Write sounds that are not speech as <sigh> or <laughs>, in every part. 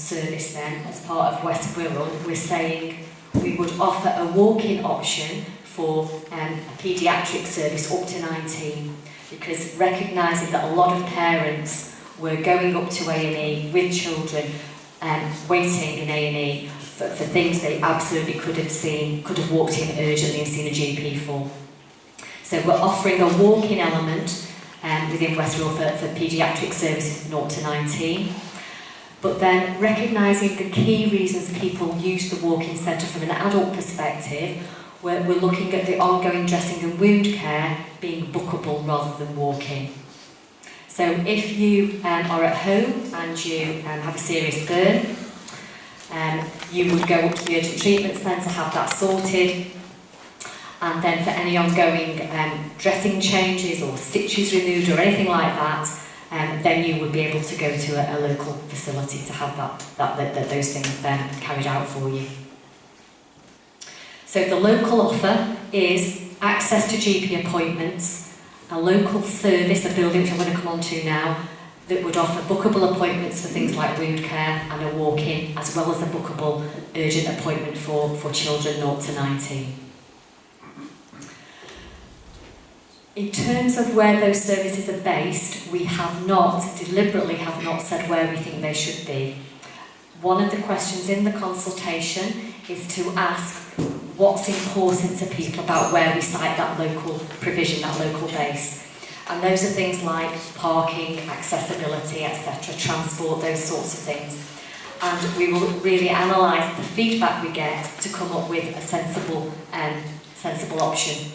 service then, as part of West Wirral, we're saying we would offer a walk-in option for um, a paediatric service up to 19 because recognising that a lot of parents were going up to A&E with children um, waiting in A&E for, for things they absolutely could have seen, could have walked in urgently and seen a GP for. So we're offering a walk-in element um, within Westfield for, for paediatric services 0 to 19. But then recognising the key reasons people use the walk-in centre from an adult perspective we're, we're looking at the ongoing dressing and wound care being bookable rather than walk-in. So if you um, are at home and you um, have a serious burn, um, you would go up to the urgent treatment centre, have that sorted, and then for any ongoing um, dressing changes or stitches removed or anything like that, um, then you would be able to go to a, a local facility to have that, that, that, that those things um, carried out for you. So the local offer is access to GP appointments, a local service, a building which I'm going to come on to now, that would offer bookable appointments for things like wound care and a walk-in, as well as a bookable urgent appointment for, for children 0 to 19. In terms of where those services are based, we have not, deliberately have not said where we think they should be. One of the questions in the consultation is to ask what's important to people about where we site that local provision, that local base. And those are things like parking, accessibility, etc., transport, those sorts of things. And we will really analyse the feedback we get to come up with a sensible, um, sensible option.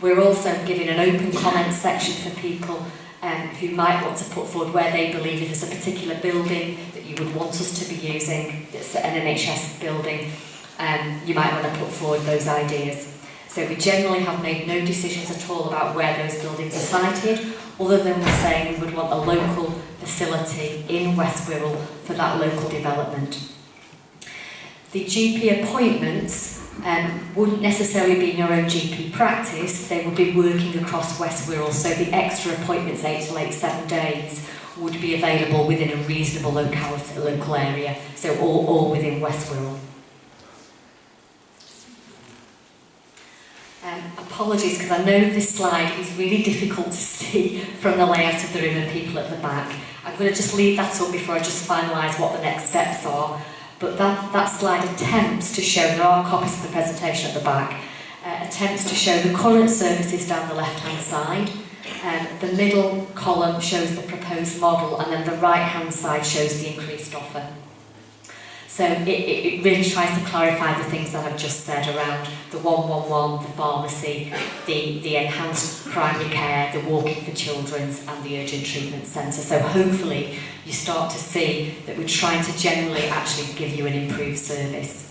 We're also giving an open comment section for people um, who might want to put forward where they believe if there's a particular building that you would want us to be using, that's an NHS building, um, you might want to put forward those ideas. So we generally have made no decisions at all about where those buildings are sited, other than we're saying we would want a local facility in West Wirral for that local development. The GP appointments um, wouldn't necessarily be in your own GP practice, they would be working across West Wirral, so the extra appointments, eight to eight, seven days, would be available within a reasonable locality, local area, so all, all within West Wirral. Um, apologies, because I know this slide is really difficult to see from the layout of the room and people at the back. I'm going to just leave that up before I just finalise what the next steps are but that, that slide attempts to show, there are copies of the presentation at the back, uh, attempts to show the current services down the left-hand side, um, the middle column shows the proposed model, and then the right-hand side shows the increased offer. So it, it, really tries to clarify the things that I've just said around the 111, the pharmacy, the, the enhanced primary care, the walking for children's and the urgent treatment centre. So hopefully you start to see that we're trying to generally actually give you an improved service.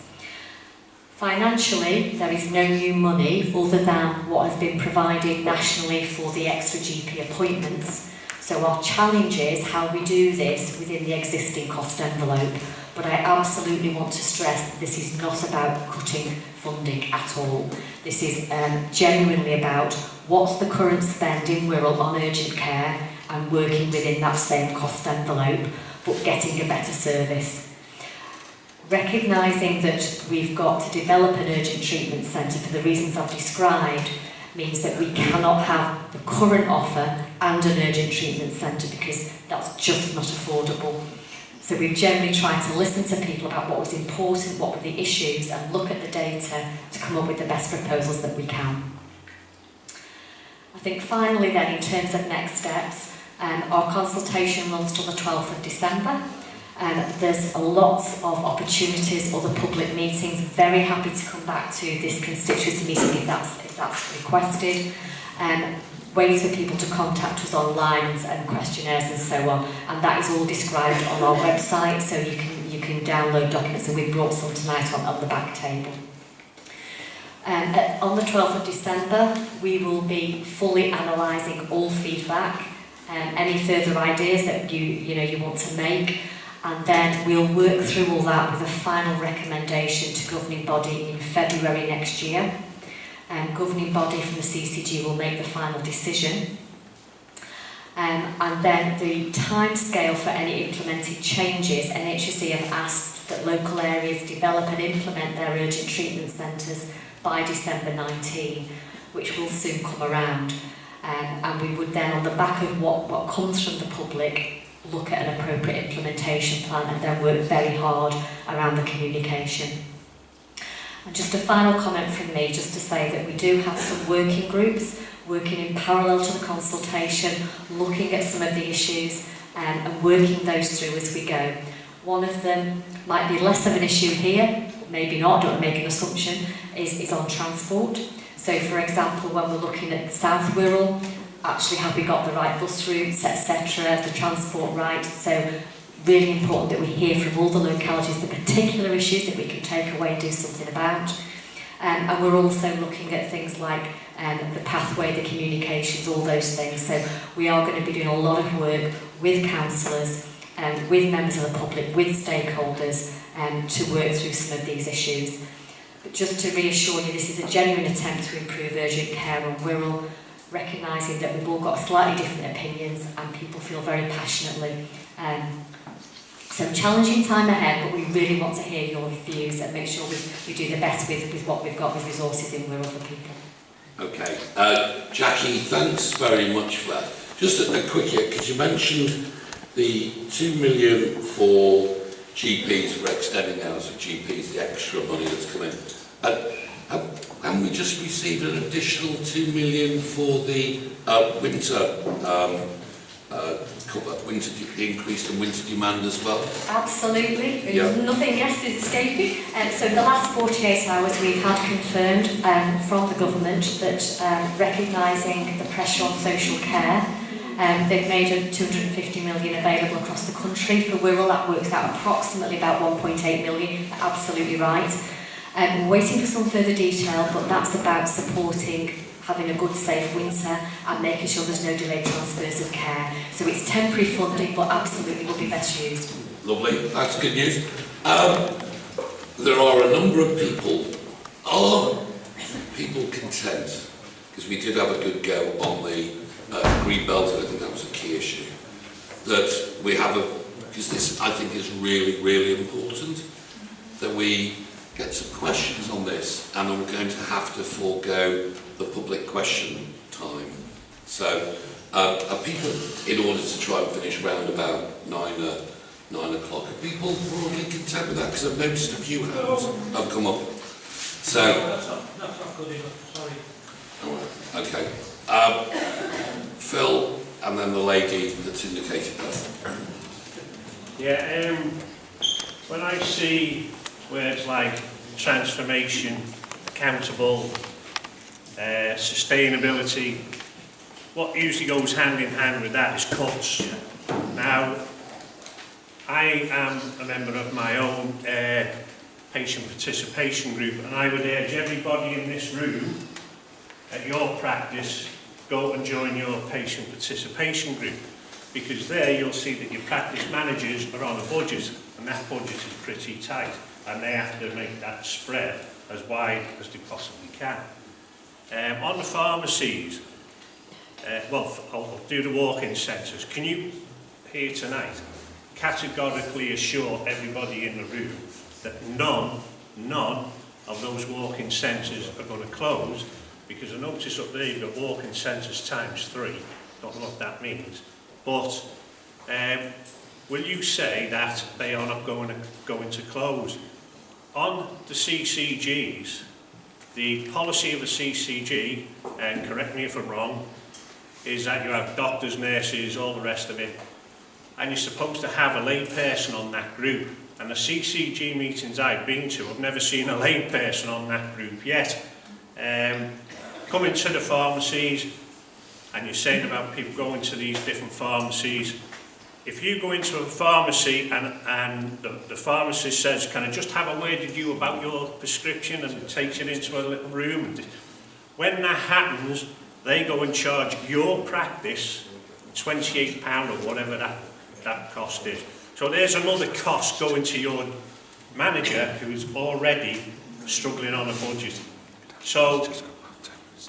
Financially, there is no new money other than what has been provided nationally for the extra GP appointments. So our challenge is how we do this within the existing cost envelope. But I absolutely want to stress that this is not about cutting funding at all. This is um, genuinely about what's the current spend in Wirral on urgent care and working within that same cost envelope, but getting a better service. Recognising that we've got to develop an urgent treatment centre for the reasons I've described means that we cannot have the current offer and an urgent treatment centre because that's just not affordable. So we've generally tried to listen to people about what was important, what were the issues, and look at the data to come up with the best proposals that we can. I think finally then, in terms of next steps, um, our consultation runs till the 12th of December. Um, there's a lot of opportunities, other public meetings. Very happy to come back to this constituency meeting if that's, if that's requested. Um, ways for people to contact us online and questionnaires and so on. And that is all described on our website, so you can, you can download documents, and we've brought some tonight on, on the back table. Um, at, on the 12th of December, we will be fully analysing all feedback, um, any further ideas that you, you, know, you want to make, and then we'll work through all that with a final recommendation to governing body in February next year um, governing body from the CCG will make the final decision. Um, and then the time scale for any implemented changes, NHSE have asked that local areas develop and implement their urgent treatment centres by December 19, which will soon come around. Um, and we would then, on the back of what, what comes from the public, look at an appropriate implementation plan and then work very hard around the communication. And just a final comment from me, just to say that we do have some working groups working in parallel to the consultation, looking at some of the issues um, and working those through as we go. One of them might be less of an issue here, maybe not, don't make an assumption, is, is on transport. So for example, when we're looking at South Wirral, actually have we got the right bus routes, etc., the transport right. So really important that we hear from all the localities the particular issues that we can take away and do something about. Um, and we're also looking at things like um, the pathway, the communications, all those things. So we are going to be doing a lot of work with councillors, um, with members of the public, with stakeholders um, to work through some of these issues. But just to reassure you, this is a genuine attempt to improve urgent care and we're all recognising that we've all got slightly different opinions and people feel very passionately. Um, So challenging time ahead, but we really want to hear your views and make sure we, we do the best with, with what we've got with resources in where other people. Okay. Uh, Jackie, thanks very much for that. Just a, a quick here, because you mentioned the 2 million for GPs, for extending hours of GPs, the extra money that's come in. Uh, uh have, have we just received an additional 2 million for the uh, winter um, uh, cover, winter the increase in winter demand as well? Absolutely. Nothing else is escaping. Um, so the last 48 hours we've had confirmed um, from the government that um, recognising the pressure on social care, um, they've made a 250 million available across the country. For Wirral that works out approximately about 1.8 million. Absolutely right. Um, we're waiting for some further detail, but that's about supporting having a good, safe winter and making sure there's no delayed transfers of care. So it's temporary funding, but absolutely will be best used. Lovely, that's good news. Um, there are a number of people, are people content? Because we did have a good go on the uh, green belt, and I think that was a key issue. That we have a, because this I think is really, really important, that we get some questions on this, and I'm going to have to forego the public question time. So, uh, are people, in order to try and finish round about nine, uh, nine o'clock, are people broadly content with that? Because I've noticed a few hands have come up. So, That's not, that's not good enough, sorry. all right, okay. Um, Phil, and then the lady that's indicated that. Yeah, um, when I see words like transformation, accountable, uh, sustainability, what usually goes hand in hand with that is cuts. Now, I am a member of my own uh, patient participation group and I would urge everybody in this room at your practice go and join your patient participation group because there you'll see that your practice managers are on a budget and that budget is pretty tight and they have to make that spread as wide as they possibly can. Um, on the pharmacies, uh, well, I'll do the walk-in centres. Can you, here tonight, categorically assure everybody in the room that none, none of those walk-in centres are going to close because I notice up there you've got walk-in centres times three. Don't know what that means. But um, will you say that they are not going to, going to close? On the CCGs, the policy of the CCG, and correct me if I'm wrong, is that you have doctors, nurses, all the rest of it, and you're supposed to have a lay person on that group. And the CCG meetings I've been to, I've never seen a lay person on that group yet. Um, coming to the pharmacies, and you're saying about people going to these different pharmacies, if you go into a pharmacy and, and the, the pharmacist says, can I just have a word with you about your prescription and takes it into a little room, when that happens, they go and charge your practice £28 or whatever that, that cost is. So there's another cost going to your manager who's already struggling on a budget. So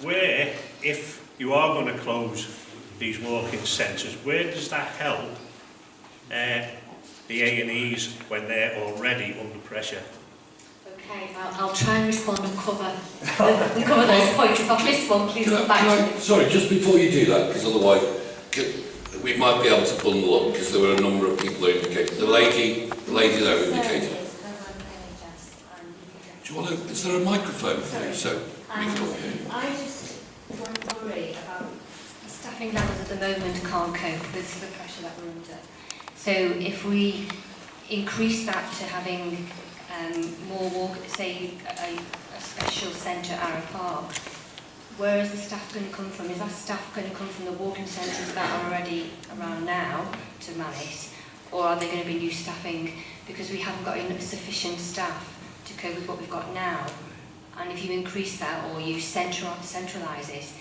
where, if you are going to close these walk-in centres, where does that help uh, the A&Es when they're already under pressure? Okay, I'll, I'll try and respond and cover, and <laughs> cover those points. If I've missed one, please come back can to I- Sorry, just before you do that, because otherwise we might be able to bundle up because there were a number of people who indicated. The lady, the lady there indicated. Do you want to, is there a microphone for you so we can all hear you? I just worry about the staffing levels at the moment can't cope with the pressure that we're under. So if we increase that to having um, more walk, say a, a special centre at Arrowe Park, where is the staff going to come from? Is that staff going to come from the walking centres that are already around now to manage? Or are there going to be new staffing because we haven't got enough sufficient staff to cope with what we've got now? And if you increase that or you centralise it,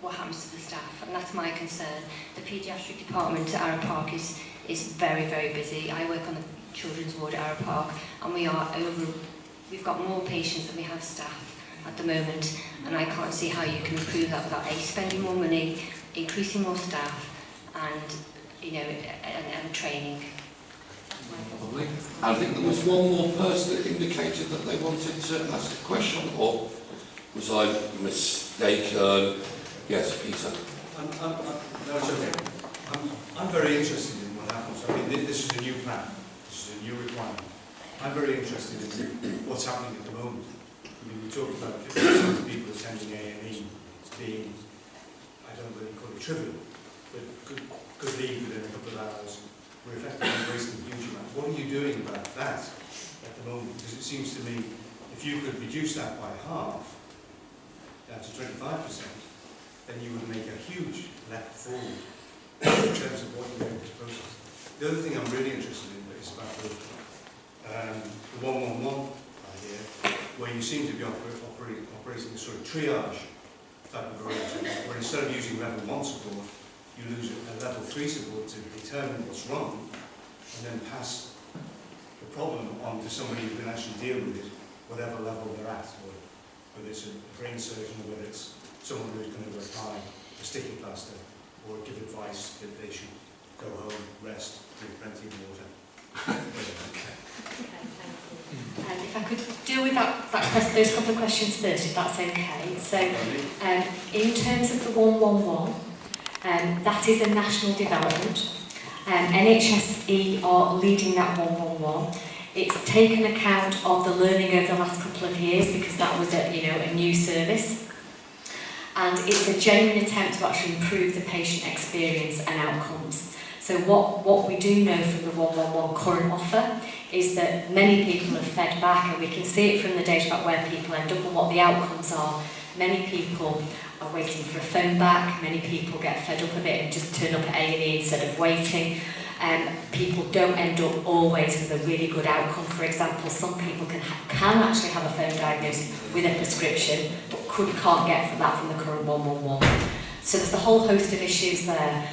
what happens to the staff? And that's my concern. The paediatric department at Arrowe Park is, is very, very busy. I work on the children's ward at Arrowe Park and we are over, we've got more patients than we have staff at the moment and I can't see how you can improve that without A, spending more money, increasing more staff and, you know, and, and training. Lovely. I think there was one more person that indicated that they wanted to ask a question, or was I mistaken? Yes, Peter. I'm, I'm, I'm, no, it's okay. I'm, I'm very interested in what happens. This is a new plan. This is a new requirement. I'm very interested in what's happening at the moment. I mean, we talked about 50% of people attending A&E as being, I don't really call it trivial, but could, could leave within a couple of hours. We're effectively wasting huge amounts. What are you doing about that at the moment? Because it seems to me, if you could reduce that by half, down to 25%, then you would make a huge leap forward in terms of what you're doing this process. The other thing I'm really interested in is about the, um, the 111 idea, where you seem to be oper operating, operating a sort of triage type of arrangement, where instead of using level 1 support, you lose a level 3 support to determine what's wrong, and then pass the problem on to somebody who can actually deal with it, whatever level they're at, whether it's a brain surgeon or whether it's someone who's going to apply a sticky plaster or give advice that they should go home, rest, drink plenty of water. okay. Um, if I could deal with that, that question, those couple of questions first, if that's okay. So, um, in terms of the 111, um, that is a national development. Um, NHSE are leading that 111. It's taken account of the learning over the last couple of years because that was a, you know, a new service. And it's a genuine attempt to actually improve the patient experience and outcomes. So what, what we do know from the 111 current offer is that many people have fed back and we can see it from the data about where people end up and what the outcomes are. Many people are waiting for a phone back, many people get fed up of it and just turn up at A&E instead of waiting. Um, people don't end up always with a really good outcome. For example, some people can, can actually have a phone diagnosis with a prescription, but could, can't get from that from the current 111. So there's a whole host of issues there.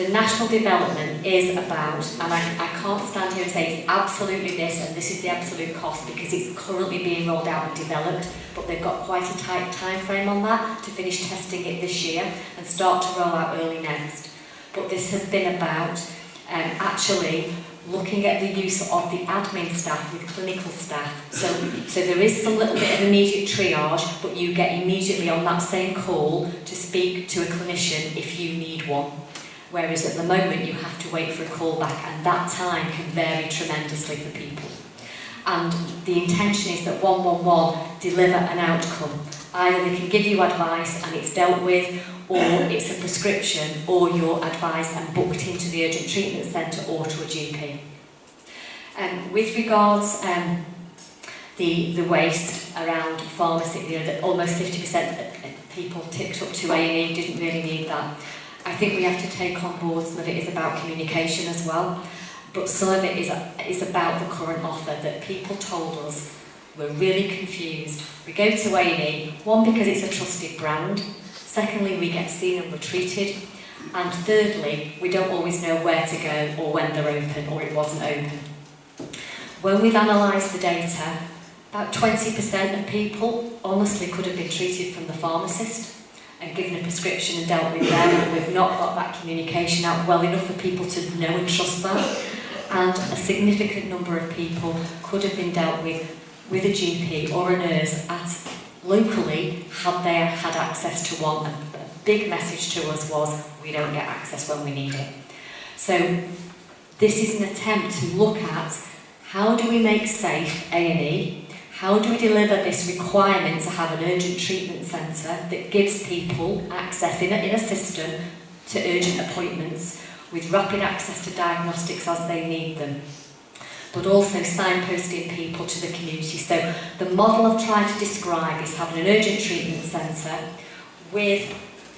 The national development is about, and I, I can't stand here and say it's absolutely this and this is the absolute cost because it's currently being rolled out and developed, but they've got quite a tight time frame on that to finish testing it this year and start to roll out early next. But this has been about um, actually looking at the use of the admin staff with clinical staff. So, so there is some little bit of immediate triage, but you get immediately on that same call to speak to a clinician if you need one. Whereas at the moment you have to wait for a callback and that time can vary tremendously for people. And the intention is that 111 deliver an outcome. Either they can give you advice and it's dealt with, or it's a prescription, or you're advised and booked into the urgent treatment centre or to a GP. Um, with regards um, the the waste around pharmacy, you know, that almost 50% of people tipped up to A&E didn't really need that. I think we have to take on board some of it is about communication as well, but some of it is, is about the current offer that people told us we're really confused. We go to A&E, one, because it's a trusted brand, secondly, we get seen and we're treated, and thirdly, we don't always know where to go or when they're open or it wasn't open. When we've analysed the data, about 20% of people honestly could have been treated from the pharmacist. And given a prescription and dealt with them, and we've not got that communication out well enough for people to know and trust that. And a significant number of people could have been dealt with with a GP or a nurse at locally had they had access to one. And a big message to us was we don't get access when we need it. So this is an attempt to look at how do we make safe A&E, how do we deliver this requirement to have an urgent treatment centre that gives people access in a, in a system to urgent appointments with rapid access to diagnostics as they need them but also signposting people to the community. So the model I've tried to describe is having an urgent treatment centre with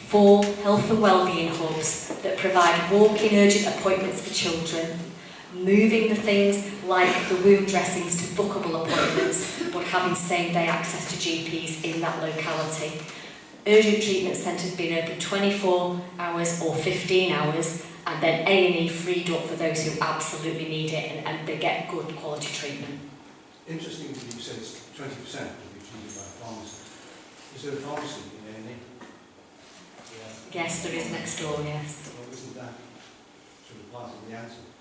four health and wellbeing hubs that provide walk-in urgent appointments for children, moving the things like the wound dressings to bookable appointments, but having same-day access to GPs in that locality. Urgent treatment centres being open 24 hours or 15 hours, and then A&E freed up for those who absolutely need it and, and they get good quality treatment. Interesting that you said it's twenty percent will be treated by a pharmacy. Is there a pharmacy in A&E? Yes, there is next door, yes. Well, isn't that sort of part of the answer?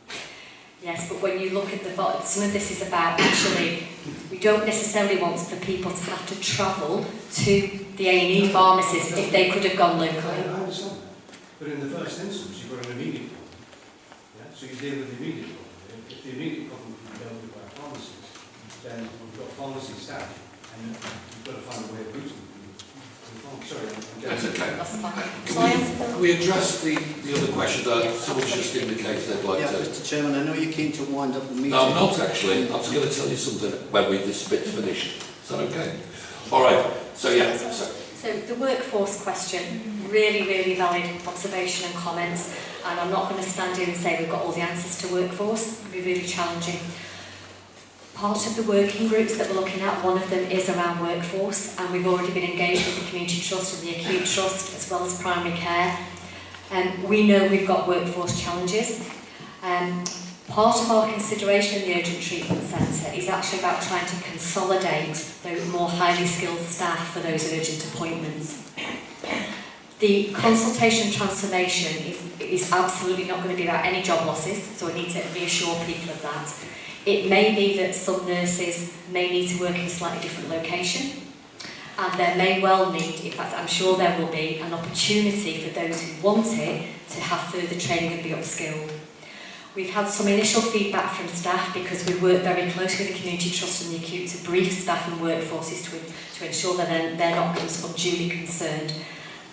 Yes, but when you look at the some of this is about actually we don't necessarily want for people to have to travel to the A&E pharmacies if they could have gone locally. I understand that. But in the first instance, you've got an immediate problem. Yeah? So you deal with the immediate problem. If the immediate problem can be dealt with by pharmacies, then we've got pharmacy staff and you've got to find a way of routing That's okay. That's fine. Uh, can we, we address the, the other question that someone's just indicated they'd like yeah, to... Mr Chairman, I know you came to wind up the meeting. No, I'm not actually. I was going to tell you something when we this bit's finished. Is that okay? All right. So, yeah. So, so the workforce question, really, really valid observation and comments. And I'm not going to stand here and say we've got all the answers to workforce. It be really challenging. Part of the working groups that we're looking at, one of them is around workforce, and we've already been engaged with the Community Trust and the Acute Trust, as well as primary care. Um, we know we've got workforce challenges. Um, part of our consideration in the Urgent Treatment Centre is actually about trying to consolidate those more highly skilled staff for those urgent appointments. The consultation transformation is, is absolutely not going to be about any job losses, so I need to reassure people of that. It may be that some nurses may need to work in a slightly different location and there may well need, in fact I'm sure there will be, an opportunity for those who want it to have further training and be upskilled. We've had some initial feedback from staff because we work very closely with the Community Trust and the Acute to brief staff and workforces to, to ensure that they're, they're not unduly concerned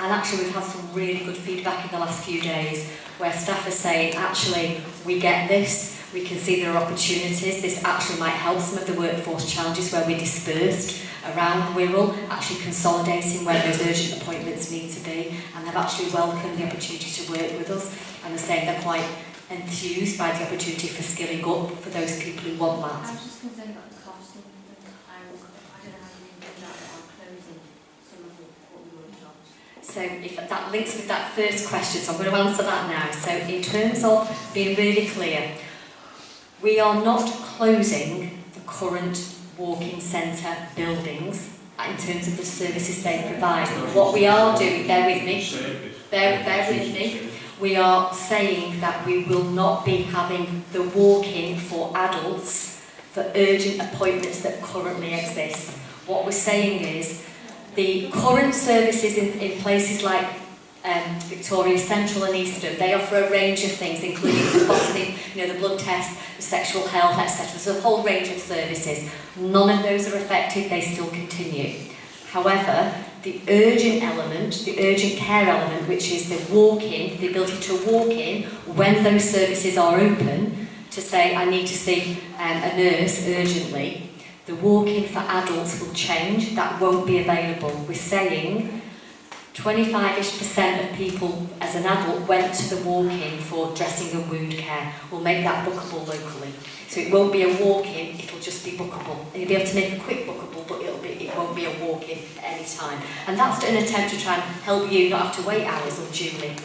And actually we've had some really good feedback in the last few days where staff are saying, actually, we get this, we can see there are opportunities, this actually might help some of the workforce challenges where we're dispersed around. Wirral, actually consolidating where those urgent appointments need to be, and they've actually welcomed the opportunity to work with us, and they're saying they're quite enthused by the opportunity for skilling up for those people who want that. So if that links with that first question, so I'm going to answer that now. So in terms of being really clear, we are not closing the current walk-in centre buildings in terms of the services they provide. What we are doing, bear with me, bear, bear with me, we are saying that we will not be having the walk-in for adults for urgent appointments that currently exist. What we're saying is the current services in, in places like um, Victoria Central and Eastern, they offer a range of things, including phlebotomy, you know, the blood test, the sexual health, etc. There's a whole range of services. None of those are affected, they still continue. However, the urgent element, the urgent care element, which is the walk-in, the ability to walk in when those services are open, to say, I need to see um, a nurse urgently, the walk-in for adults will change, that won't be available. We're saying 25ish percent of people as an adult went to the walk-in for dressing and wound care. We'll make that bookable locally. So it won't be a walk-in, it'll just be bookable. And you'll be able to make a quick bookable, but it'll be, it won't be a walk-in at any time. And that's an attempt to try and help you not have to wait hours unduly.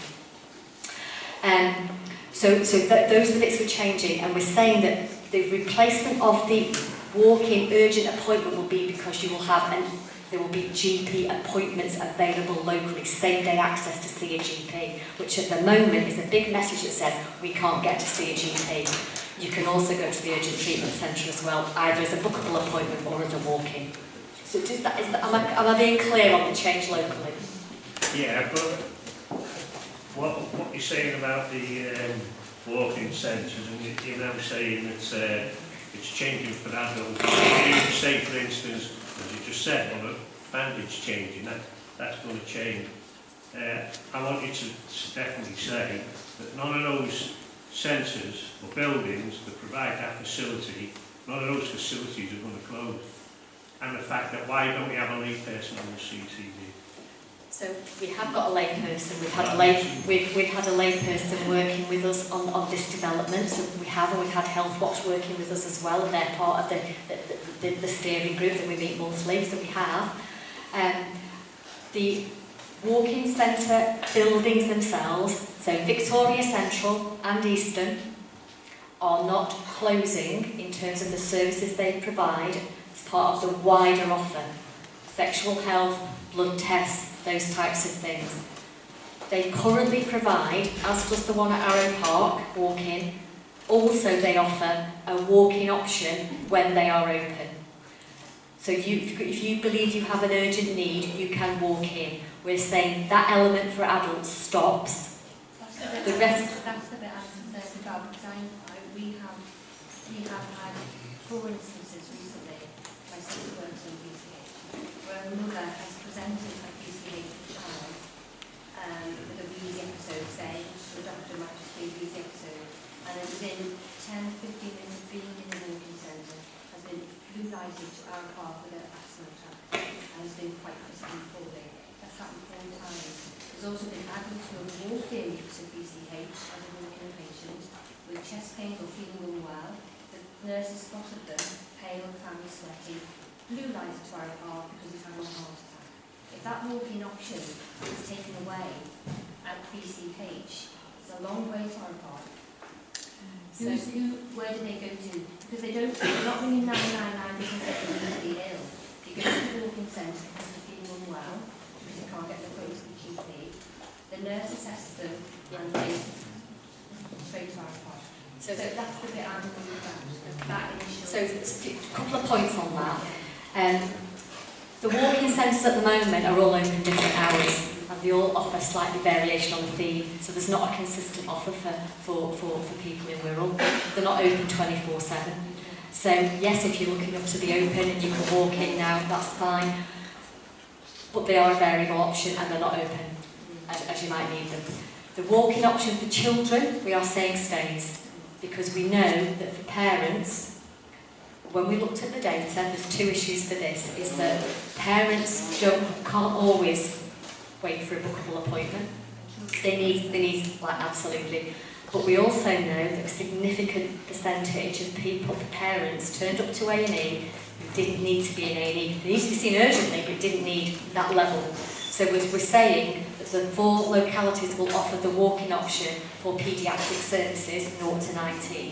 Um, so so th- those bits we're changing, and we're saying that the replacement of the walk-in urgent appointment will be because you will have an there will be GP appointments available locally, same day access to see a GP, which at the moment is a big message that says we can't get to see a GP. You can also go to the urgent treatment centre as well, either as a bookable appointment or as a walk-in. So does that, is that, am, I, am I being clear on the change locally? Yeah, but what, what you're saying about the um, walk-in centres, and you- you're now saying that uh, it's changing for. If you say, for instance, as you just said, on a bandage changing, that, that's going to change. Uh, I want you to definitely say that none of those centres or buildings that provide that facility, none of those facilities are going to close. And the fact that why don't we have a lead person on the CCG? So we have got a layperson, we've had a lay, we've, we've had a layperson working with us on, on this development, so we have, and we've had Health Watch working with us as well, and they're part of the, the, the, the steering group that we meet monthly, so we have. Um, the walk-in centre buildings themselves, so Victoria Central and Eastern, are not closing in terms of the services they provide as part of the wider offer. Sexual health, blood tests, those types of things. They currently provide, as does the one at Arrowe Park, walk-in, also they offer a walk-in option when they are open. So you, if you believe you have an urgent need, you can walk in. We're saying that element for adults stops. That's the rest- that's the bit about, we have, we have had four instances recently, where a mother has presented say the doctor might just be busy episode. And then within 10, 15 minutes being in the American Centre has been blue lighted to our car with an asthma attack and has been quite critically falling. That's happened four times. There's also been adults who have walked in to BCH as a walking patient with chest pains or feeling unwell. The nurses spotted them, pale, clammy, sweaty, blue light to our car because he's having a heart attack. If that walking option is taken away, at BCH, it's a long way to Arrowe Park. So- Who's, who, where do they go to? Because they don't, they're not ringing 999 because they're immediately ill. You go to the walk-in centre because they're feeling unwell, because you can't get the appointment to the GP. The nurse assesses them and they straight to Arrowe Park. So, So that's the bit I'm worried about, that initial. so a couple of points on that. Um, the walk-in centres at the moment are all open different hours they all offer slightly variation on the theme. So there's not a consistent offer for, for, for, for people in Wirral. They're not open 24-7. So yes, if you're looking up to be open and you can walk in now, that's fine. But they are a variable option and they're not open as, as you might need them. The walk-in option for children, we are saying stays because we know that for parents, when we looked at the data, there's two issues for this, is that parents don't, can't always wait for a bookable appointment. They need, they need like, absolutely. But we also know that a significant percentage of people, the parents, turned up to A&E didn't need to be in A&E. They needed to be seen urgently, but didn't need that level. So we're, we're saying that the four localities will offer the walk-in option for paediatric services 0 to 19.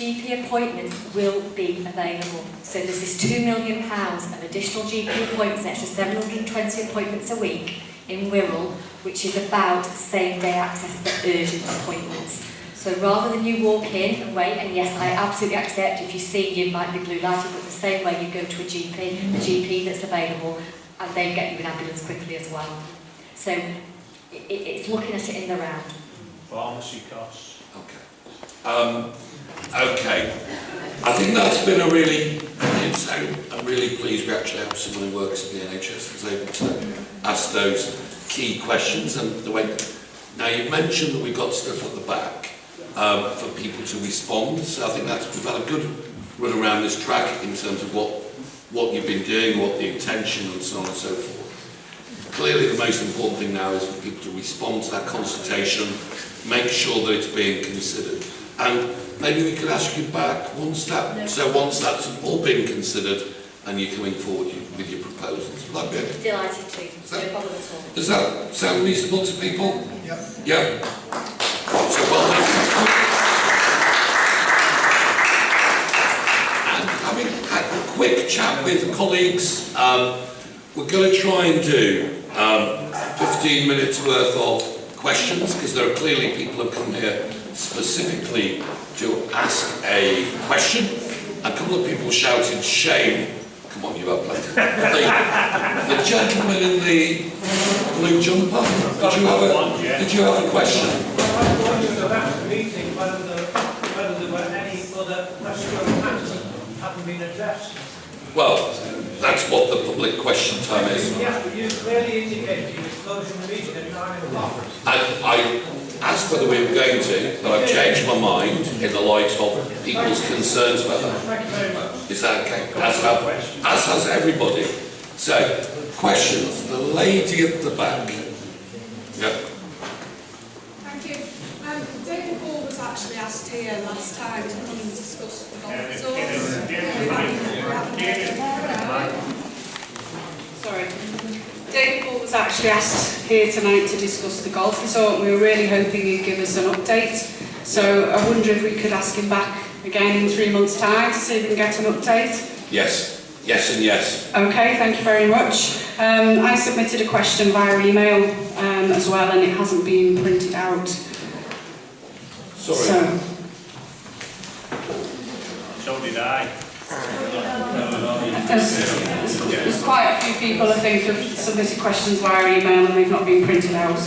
GP appointments will be available. So there's this £2 million of additional GP appointments, extra 720 appointments a week in Wirral, which is about same-day access for urgent appointments. So rather than you walk in and wait, and yes, I absolutely accept if you see you might be blue lighted, but the same way you go to a GP, a GP that's available, and they get you an ambulance quickly as well. So it, it, it's looking at it in the round. Pharmacy costs. Okay. Um, okay. I think that's been a really, I'm really pleased we actually have someone who works in the NHS who's able to ask those key questions and the way. Now you've mentioned that we've got stuff at the back um, for people to respond, so I think that's we've had a good run around this track in terms of what what you've been doing, what the intention and so on and so forth. Clearly the most important thing now is for people to respond to that consultation, make sure that it's being considered. And maybe we could ask you back once that, so once that's all been considered and you're coming forward with your proposals. Will that be okay? Delighted to, no problem at all. Does that sound reasonable to people? Yep. Yeah. So well done. And having had a quick chat with colleagues. Um, we're going to try and do um, 15 minutes worth of questions because there are clearly people who have come here specifically to ask a question. A couple of people shouted shame. Come on, you have plenty. The, the gentleman in the blue jumper, did you have a, did you have a question? I wondered about the meeting, whether there were any other restaurant that hadn't been addressed. Well, that's what the public question time is. Yes, but you clearly indicated you were closing the meeting at nine o'clock. I, I asked whether we were going to, but I've changed my mind in the light of people's concerns about that. Thank you very much. Is that okay? As, have, as has everybody. So, questions. The lady at the back. Yep. Thank you. Um, David Ball was actually asked here last time to come and discuss the golf resorts. Sorry. David Ball was actually asked here tonight to discuss the golf resort. We were really hoping he'd give us an update. So I wonder if we could ask him back again in three months' time to see if we can get an update. Yes. Yes and yes. Okay, thank you very much. Um, I submitted a question via email um, as well and it hasn't been printed out. Sorry. So, So did I. there's, there's quite a few people I think have submitted questions via email and they've not been printed out.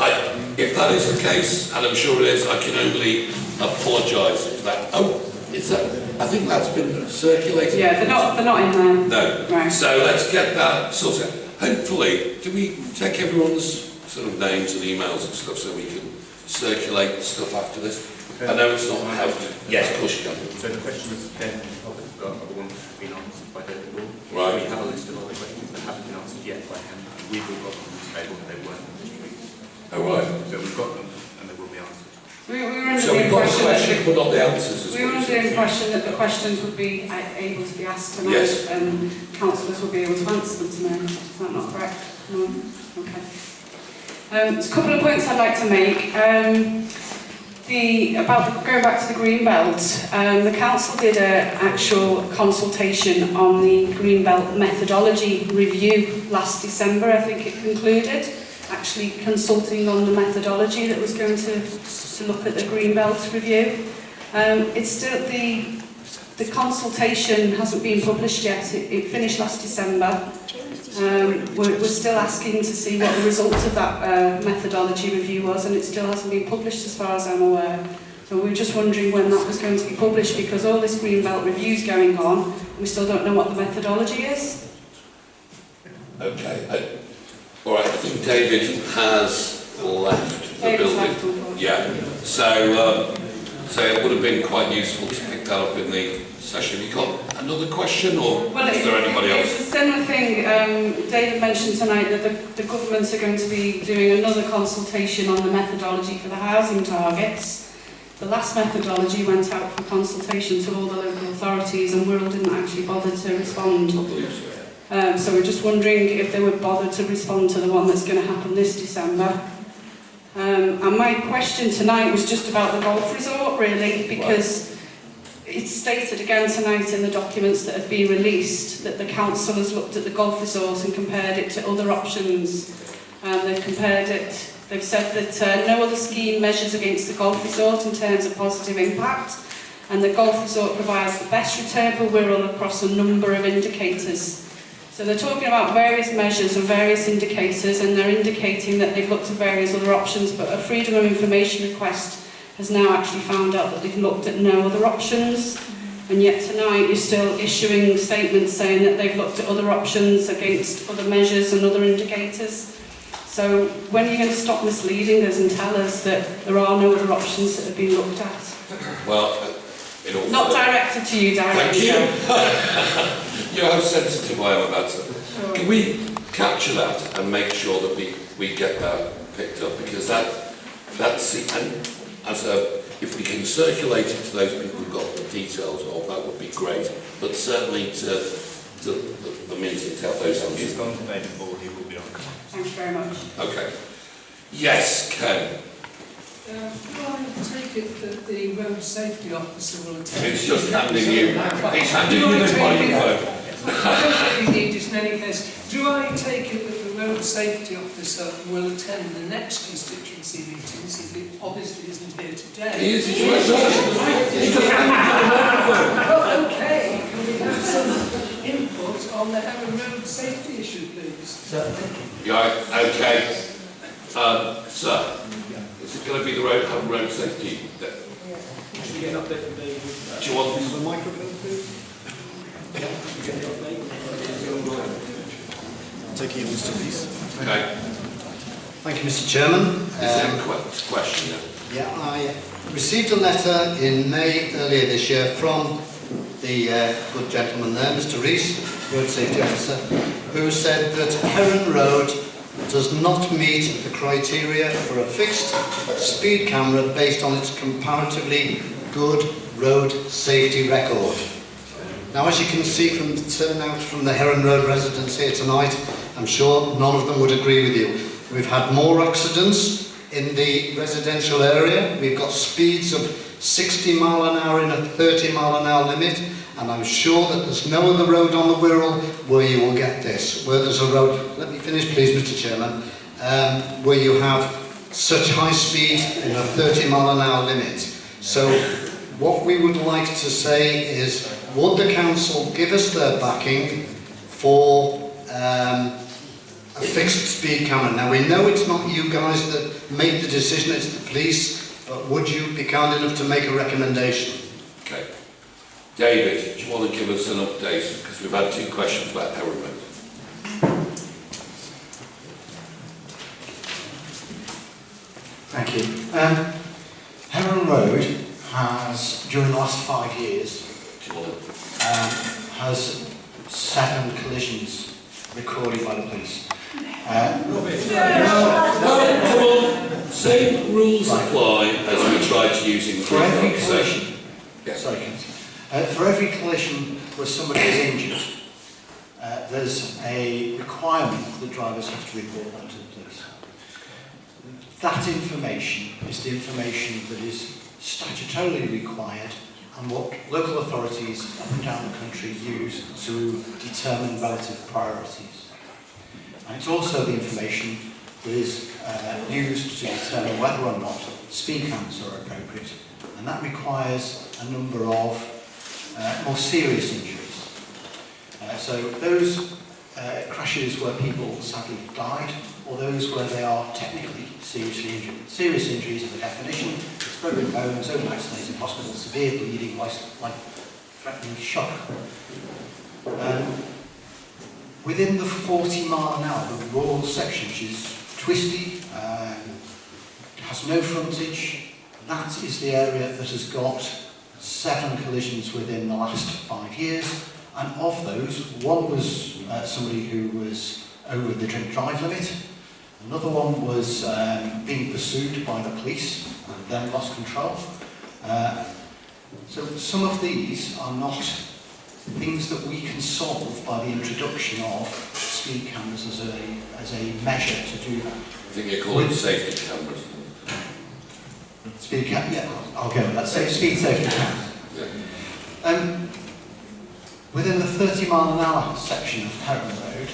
I, if that is the case, and I'm sure it is, I can only apologise for that. Oh, is that? I think that's been circulated. Yeah, they're not, they're not in there. No. Right. So let's get that sorted. Hopefully, do we take everyone's sort of names and emails and stuff so we can circulate stuff after this? I know it's not helped. Yes, of course you can. So the questions then Right. We have a list of all the questions that haven't been answered yet by him, and we've all got them on the table, they weren't in this week. Oh, right. So we've got them, and they will be answered. We, we were under so the impression question, but not the answers, we were under the impression that the questions would be uh, able to be asked tonight yes. and councillors would be able to answer them tonight. Is that not correct? No? Okay. Um, there's a couple of points I'd like to make. Um, the, about the, going back to the green belt, um, the council did an actual consultation on the green belt methodology review last December. I think it concluded actually consulting on the methodology that was going to, to look at the green belt review. Um, it's still the the consultation hasn't been published yet. It, it finished last December. Um, we're, we're still asking to see what the results of that uh, methodology review was, and it still hasn't been published as far as I'm aware. So we were just wondering when that was going to be published because all this green Greenbelt review's going on. We still don't know what the methodology is. Okay. I, all right. I think David has left the David's building. left. Yeah. So, um, so it would have been quite useful to pick that up in the session. You got another question, or Well, is there anybody It's else? a similar thing. Um, David mentioned tonight that the, the governments are going to be doing another consultation on the methodology for the housing targets. The last methodology went out for consultation to all the local authorities and Wirral didn't actually bother to respond. I believe so. Um, so we're just wondering if they would bother to respond to the one that's going to happen this December. Um, and my question tonight was just about the golf resort, really, because it's stated again tonight in the documents that have been released that the council has looked at the golf resort and compared it to other options. Um, they've compared it, they've said that uh, no other scheme measures against the golf resort in terms of positive impact, and the golf resort provides the best return for Wirral across a number of indicators. So they're talking about various measures and various indicators, and they're indicating that they've looked at various other options, but a freedom of information request has now actually found out that they've looked at no other options. And yet tonight you're still issuing statements saying that they've looked at other options against other measures and other indicators. So when are you going to stop misleading us and tell us that there are no other options that have been looked at? Well, uh, in all Not directed to you Thank you. <laughs> you know how sensitive I am about it. Sure. Can we capture that and make sure that we, we get that picked up? Because that, that's, the... and as a, if we can circulate it to those people who've got the details of, that would be great. But certainly to, to the, the meeting to have those He's answers. gone to David Wall, he will be on. Thank you very much. Okay. Yes, Ken. Uh, do I take it that the road safety officer will attend? It's just handing you, <laughs> it's handing you I the take it- microphone. <laughs> I don't think really need it in any case. Do I take it that the road safety officer will attend the next constituency meetings if it obviously isn't here today? He is, he's right there. He's just handing you the microphone. Well, okay, can we have some input on the Heron Road safety issue, please? Right, okay. Um, sir, is it going to be the road, home road safety? that- Should we get an update from David? Do you want The microphone, please. Take you, Mr. Peace. Okay, Thank you, Mr. Chairman. is there Um, a que- question? Yeah, I received a letter in May earlier this year from the uh, good gentleman there, Mr Rees, Road Safety Officer, who said that Heron Road does not meet the criteria for a fixed speed camera based on its comparatively good road safety record. Now, as you can see from the turnout from the Heron Road residents here tonight, I'm sure none of them would agree with you. We've had more accidents in the residential area. We've got speeds of 60 mile an hour in a 30 mile an hour limit. And I'm sure that there's no other road on the Wirral where you will get this. Where there's a road, let me finish please Mr Chairman, um, where you have such high speed in a 30 mile an hour limit. So what we would like to say is, would the council give us their backing for um, a fixed speed camera? Now we know it's not you guys that make the decision, it's the police, but would you be kind enough to make a recommendation? Okay. David, do you want to give us an update? Because we've had two questions about Heron Road. Thank you. Um, Heron Road has, during the last five years, Do you want to? um, has seven collisions recorded by the police. Come on. Same rules Right. apply as we tried to use in the for every collision, Yeah. sorry, uh, for every collision where somebody is injured, uh, there's a requirement that drivers have to report that to the police. That information is the information that is statutorily required and what local authorities up and down the country use to determine relative priorities. And it's also the information that is uh, used to determine whether or not speed cameras are appropriate. And that requires a number of uh, more serious injuries. Uh, so those uh, crashes where people sadly died, or those where they are technically seriously injured. Serious injuries are the definition, it's broken bones, overnight stays in hospital, severe bleeding, life- life-threatening shock. Um, within the 40 mile an hour, the rural section, which is twisty, um, has no frontage, that is the area that has got seven collisions within the last five years. And of those, one was uh, somebody who was over the drink drive limit. Another one was um, being pursued by the police and then lost control. Uh, so some of these are not things that we can solve by the introduction of speed cameras as a, as a measure to do that. I think you call it safety cameras. Speed cam, yeah, I'll go with that. So speed safety cameras. Yeah. Um, within the 30 mile an hour section of Heron Road,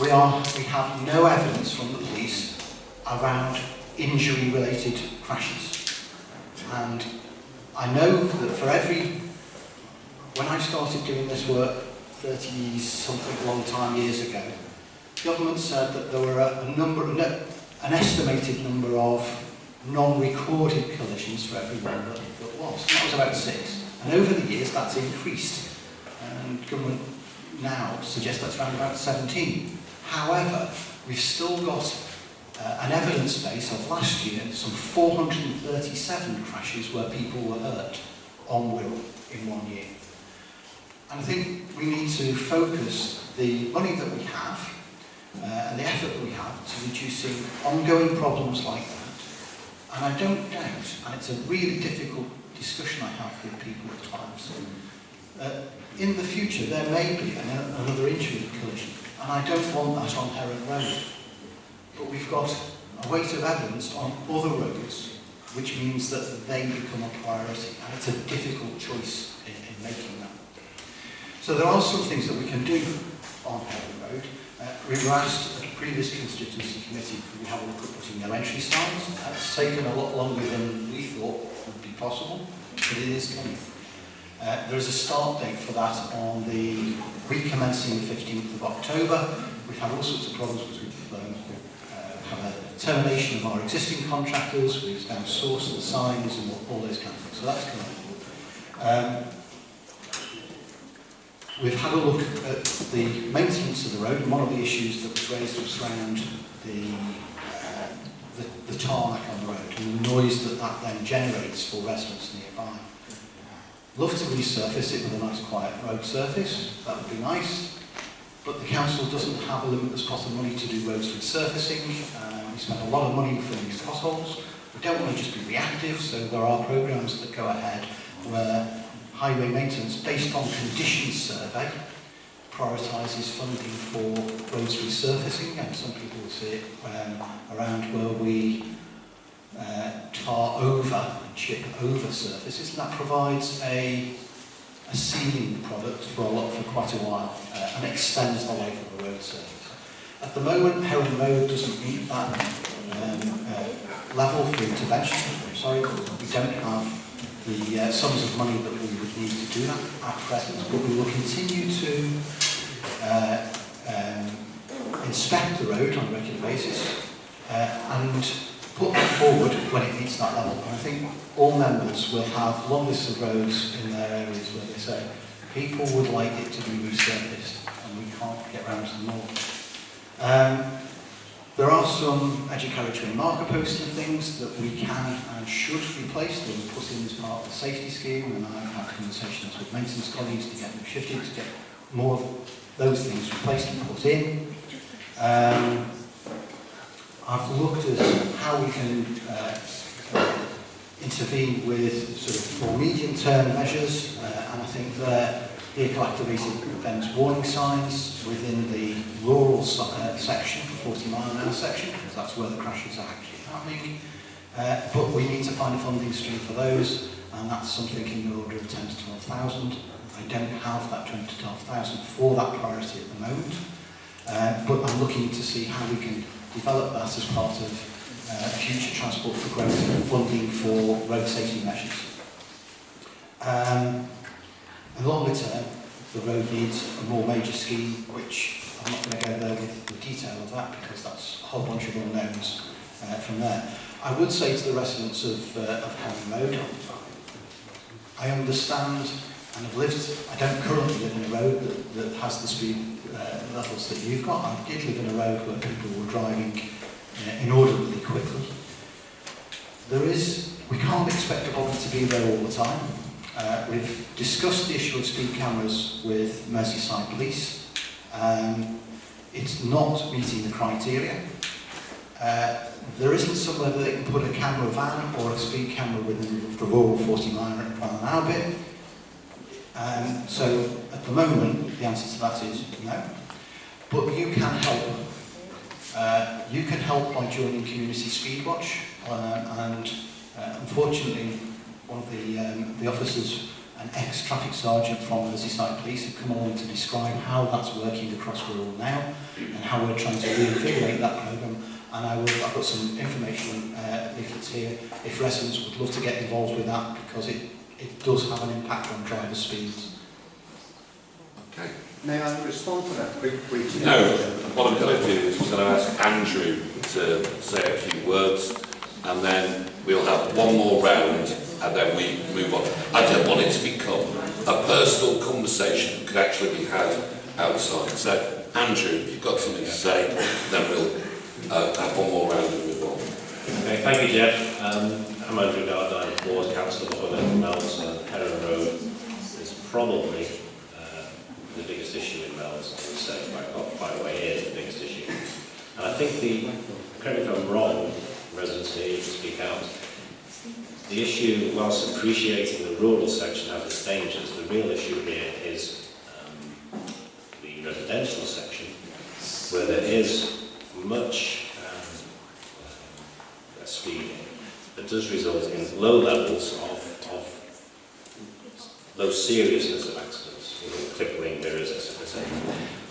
we are we have no evidence from the police around injury related crashes. And I know that for every when I started doing this work 30 something long time years ago, government said that there were a, a number no, an estimated number of non-recorded collisions for every one that, that was. That was about six. And over the years, that's increased. And government now suggests that's around about 17. However, we've still got uh, an evidence base of last year, some 437 crashes where people were hurt on Wirral in one year. And I think we need to focus the money that we have uh, and the effort that we have to reducing ongoing problems like that. And I don't doubt, and it's a really difficult discussion I have with people at times, uh, in the future there may be an, another injury collision, and I don't want that on Heron Road. But we've got a weight of evidence on other roads which means that they become a priority, and it's a difficult choice in, in making that. So there are some things that we can do on Heron Road. Uh, we were asked at a previous constituency committee could we have a look at putting elementary signs. That's taken a lot longer than we thought would be possible, but it is coming. Uh, there is a start date for that on the week commencing the 15th of October. We've had all sorts of problems because we've um, uh, had a termination of our existing contractors, we've now sourced the signs and all, all those kind of things. So that's coming. Um, we've had a look at the maintenance of the road, and one of the issues that was raised was around the, uh, the, the tarmac on the road and the noise that that then generates for residents nearby. Love to resurface it with a nice quiet road surface, that would be nice. But the council doesn't have a limitless pot of money to do roads resurfacing. Uh, we spend a lot of money filling these potholes. We don't want to just be reactive, so there are programmes that go ahead where highway maintenance, based on conditions survey, prioritises funding for roads resurfacing, and some people will see it um, around where we uh, tar over and chip over surfaces, and that provides a, a sealing product for a lot for quite a while uh, and extends the life of the road surface. At the moment, Heron Road doesn't meet that um, uh, level for intervention. I'm sorry, we don't have the uh, sums of money that we would need to do that at present, but we will continue to uh, um, inspect the road on a regular basis uh, and put that forward when it meets that level. And I think all members will have long lists of roads in their areas where they say people would like it to be resurfaced and we can't get round to them all. Um, There are some educatory marker posts and things that we can and should replace. them were put in as part of the safety scheme and I've had conversations with maintenance colleagues to get them shifted, to get more of those things replaced and put in. Um, I've looked at how we can uh, intervene with sort of more medium-term measures uh, and I think there vehicle activated events warning signs within the rural uh, section, 40 mile an hour section, because that's where the crashes are actually happening. Uh, but we need to find a funding stream for those, and that's something in the order of 10 to 12,000. I don't have that 10 to 12,000 for that priority at the moment, uh, but I'm looking to see how we can develop that as part of uh, future Transport for Growth funding for road safety measures. Um, and longer term, the road needs a more major scheme, which I'm not going to go there with the detail of that because that's a whole bunch of unknowns uh, from there. I would say to the residents of, uh, of Heron Road, I understand and have lived, I don't currently live in a road that, that has the speed uh, levels that you've got. I did live in a road where people were driving uh, inordinately quickly. There is, we can't expect everybody to be there all the time. Uh, we've discussed the issue of speed cameras with Merseyside Police. Um, it's not meeting the criteria. Uh, there isn't somewhere that they can put a camera van or a speed camera within the rural 40 mile an hour bit. Um, so at the moment, the answer to that is no. But you can help. Uh, you can help by joining Community Speedwatch, uh, and uh, unfortunately, one of the, um, the officers, an ex-traffic sergeant from Merseyside Police, have come along to describe how that's working across rural now and how we're trying to reinvigorate that programme. And I will, I've got some information uh, leaflets here if residents would love to get involved with that because it, it does have an impact on driver speeds. Okay. May I respond to that quickly? No. What I'm going to do is I'm going to ask Andrew to say a few words and then we'll have one more round and then we move on. I don't want it to become a personal conversation that could actually be had outside. So, Andrew, if you've got something to say, then we'll uh, have one more round and move on. Okay, thank you, Jeff. Um, I'm Andrew Gardner, Ward Councillor for Meols and Heron Road. is probably uh, the biggest issue in Meols, I would say, by, by the way, it is the biggest issue. And I think the, correct me if I'm wrong, residents here to speak out, the issue, whilst appreciating the rural section has its dangers, the real issue here is um, the residential section, where there is much um, uh, speeding that does result in low levels of, of low seriousness of accidents, you know, crippling mirrors, etc.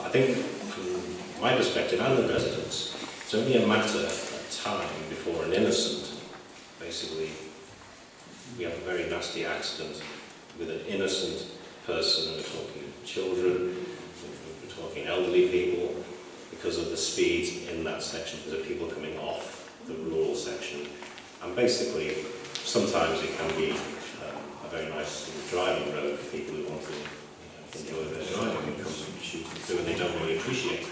I think from my perspective and the residents, it's only a matter of time before an innocent, basically, we have a very nasty accident with an innocent person, we're talking children, we're talking elderly people, because of the speed in that section, because of people coming off the rural section. And basically, sometimes it can be uh, a very nice driving road for people who want to enjoy their driving and come and shoot through and they don't really appreciate.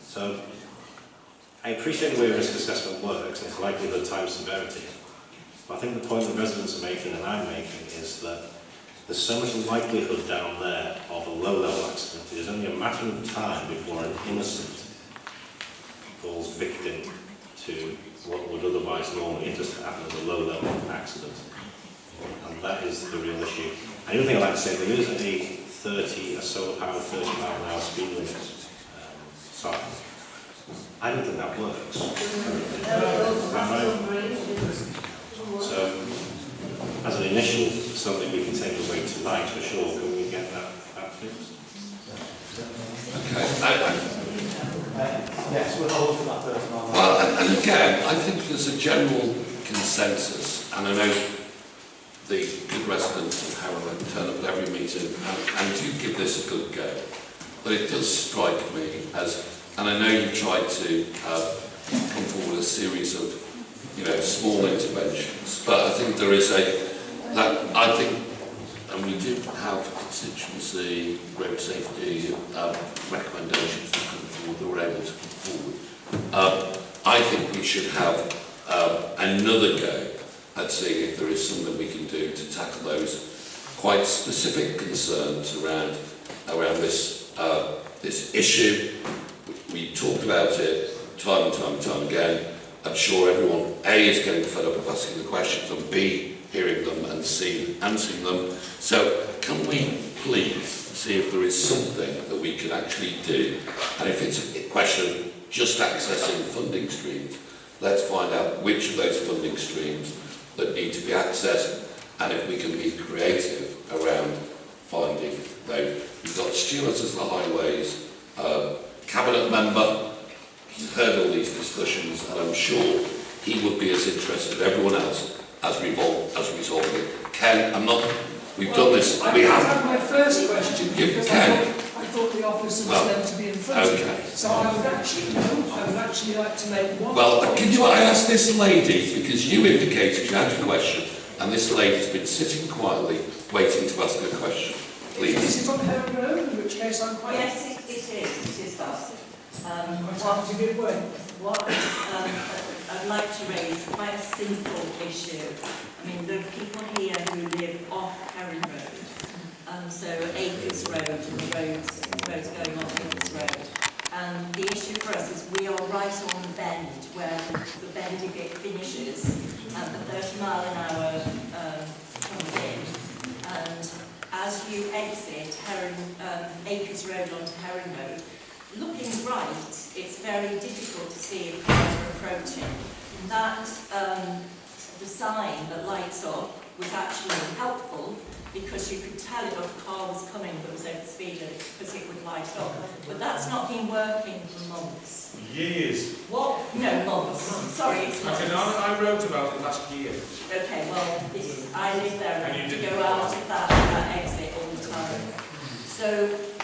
So, I appreciate the way risk assessment works, and its likelihood, time, severity. But I think the point the residents are making and I'm making is that there's so much likelihood down there of a low-level accident. It is only a matter of time before an innocent falls victim to what would otherwise normally just happen as a low-level accident. And that is the real issue. And the other thing I'd like to say, there is a 30, a solar powered 30 mile an hour speed limit um, sign. I don't think that works. Is that right? So, as an initial, something we can take away tonight for sure, can we get that, that fixed? Okay. I- Yes, we'll hold for that thirty mile. Well, and, and again, I think there's a general consensus, and I know the good residents of Harrow turn up at every meeting and, and do give this a good go. But it does strike me as, and I know you've tried to uh, come forward with a series of, you know, small interventions, but I think there is a, that, I think, and we did have constituency road safety um, recommendations that come forward, that were able to come forward. Um, I think we should have um, another go at seeing if there is something we can do to tackle those quite specific concerns around around this uh, this issue. We talked about it time and time and time again. I'm sure everyone A is getting fed up of asking the questions and B hearing them and C answering them. So can we please see if there is something that we can actually do? And if it's a question just accessing funding streams, let's find out which of those funding streams that need to be accessed and if we can be creative around finding those. We've got Stuart as the highways uh, cabinet member. He's heard all these discussions and I'm sure he would be as interested as everyone else as revolve as resolving it. Ken, I'm not. We've done this. I We didn't have. have my first question You because I thought, I thought the officer was Well, meant to be in front of okay. me. So I would actually, I would actually like to make one. Well, can you I ask this lady because you indicated you had a question and this lady's been sitting quietly waiting to ask a question. Please. Is it on her own, in which case I'm quite... Yes, it, it is, it is that. Um, what, happy to give way. what um, I'd like to raise quite a simple issue. I mean, there are people here who live off Heron Road, and so Acres Road and the roads, the roads going off Acres Road. And the issue for us is we are right on the bend where the bend bit finishes and the 30 mile an hour um, comes in. And as you exit Heron, um, Acres Road onto Heron Road, looking right, it's very difficult to see if cars are approaching. That, um, the sign that lights up was actually helpful because you could tell if a car was coming that was over the speed limit because it would light up. But that's not been working for months. Years. What? No, months. Sorry, it's months. Okay, I, I wrote about it last year. Okay, well, I live there And you and go out of that, that exit all the time. So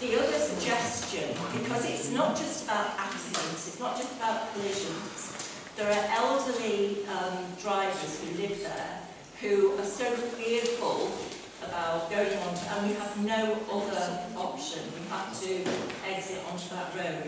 the other suggestion, because it's not just about accidents, it's not just about collisions, there are elderly um, drivers who live there who are so fearful about going on, and we have no other option. We have to exit onto that road.